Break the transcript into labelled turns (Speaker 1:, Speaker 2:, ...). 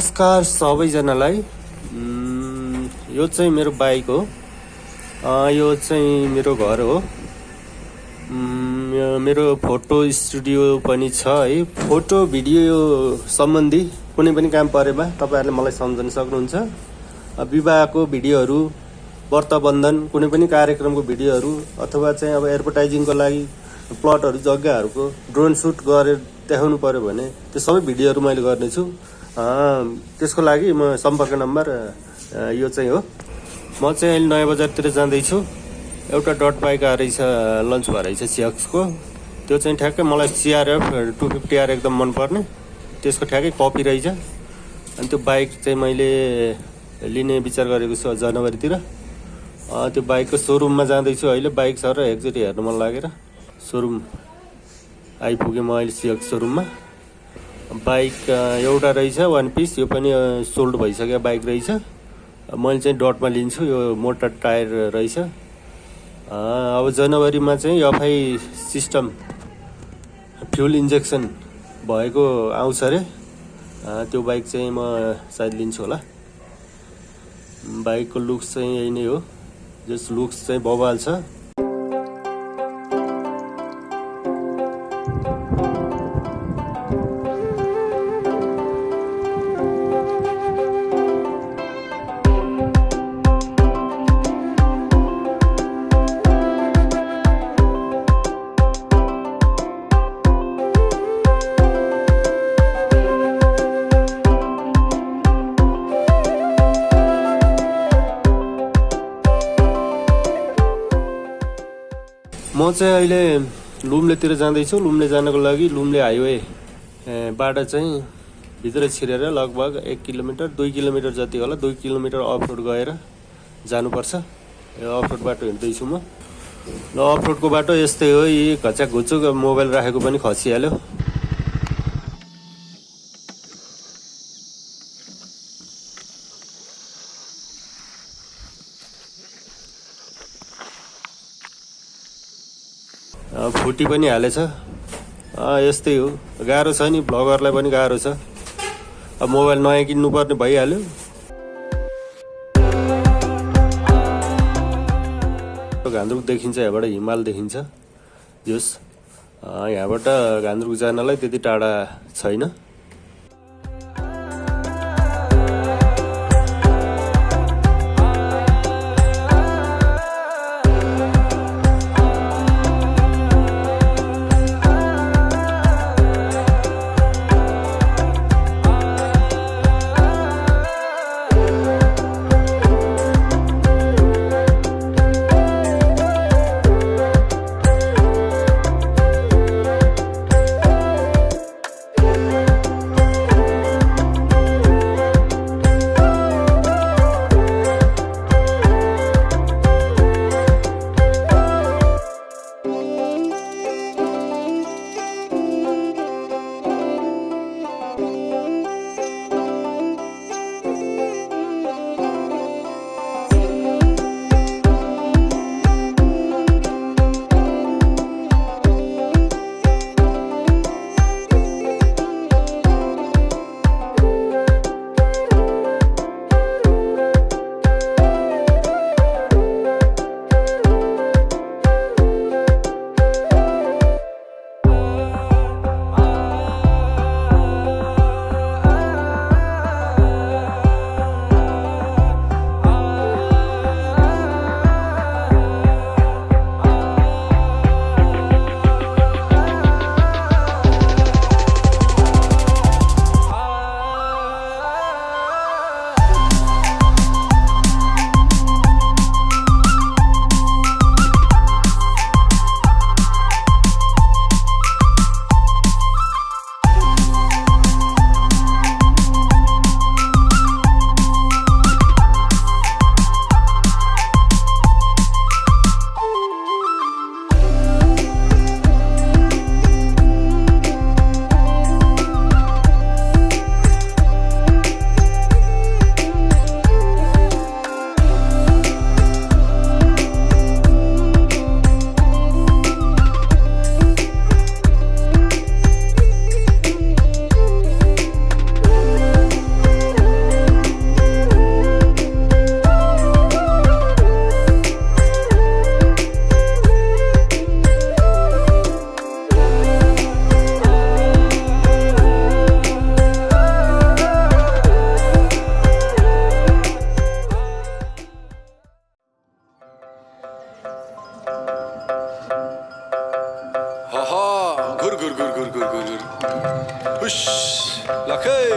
Speaker 1: नमस्कार सबैजनालाई। यो चाहिँ मेरो बाइक हो। यो चाहिँ मेरो घर हो। मेरो फोटो स्टुडियो पनि छ है। फोटो भिडियो सम्बन्धी कुनै पनि काम परेमा तपाईँहरूले मलाई सम्झन सक्नुहुन्छ। विवाहको भिडियोहरू व्रतबन्धन कुनै पनि कार्यक्रमको भिडियोहरू अथवा चाहिँ अब एडभर्टाइजिङको लागि प्लटहरू जग्गाहरूको ड्रोन सुट गरेर देखाउनु पऱ्यो भने त्यो सबै भिडियोहरू मैले गर्नेछु। त्यसको लागि म सम्पर्क नम्बर यो चाहिँ हो। म चाहिँ अहिले नयाँ बजारतिर जाँदैछु। एउटा डट बाइक रहेछ लन्च भएर रहेछ सियाक्सको। त्यो चाहिँ ठ्याक्कै मलाई सिआरएफ टु फिफ्टी आर एकदम मनपर्ने। त्यसको ठ्याक्कै कपी रहेछ। अनि त्यो बाइक चाहिँ मैले लिने विचार गरेको छु जनवरीतिर। त्यो बाइकको सोरुममा जाँदैछु अहिले। बाइक छ र एकचोटि हेर्नु मन लागेर। सोरुम आइपुगेँ म अहिले सिएक्स सोरुममा। बाइक एउटा रहेछ वान पिस यो पनि सोल्ड भइसक्यो बाइक रहेछ। मैले चाहिँ डटमा लिन्छु यो मोटर टायर रहेछ। अब जनवरीमा चाहिँ एफआई सिस्टम फ्युल इन्जेक्सन भएको आउँछ अरे। त्यो बाइक चाहिँ म सायद लिन्छु होला। बाइकको लुक्स चाहिँ यही नै हो। जस लुक्स चाहिँ बवाल छ। म चाहिँ अहिले लुम्लेतिर जाँदैछु। लुम्ले जानको लागि लुम्ले हाइवे ए, बाट चाहिँ भित्र छिरेर लगभग एक किलोमिटर दुई किलोमिटर जति होला दुई किलोमिटर अफ रोड गएर जानुपर्छ। अफ रोड बाटो हिँड्दैछु म। ल अफ रोडको बाटो यस्तै हो। यी घच्याक घुचुक मोबाइल राखेको पनि खसिहाल्यो। फुटी पनि हालेछ। यस्तै हो। गाह्रो छ नि भ्लगरलाई पनि गाह्रो छ। अब मोबाइल नयाँ किन्नुपर्ने भइहाल्यो। घान्द्रुक देखिन्छ यहाँबाट हिमाल देखिन्छ। जोस् यहाँबाट घान्द्रुक जानलाई त्यति टाढा छैन।
Speaker 2: Gur gur gur gur gur gur gur. Hush. Lakay.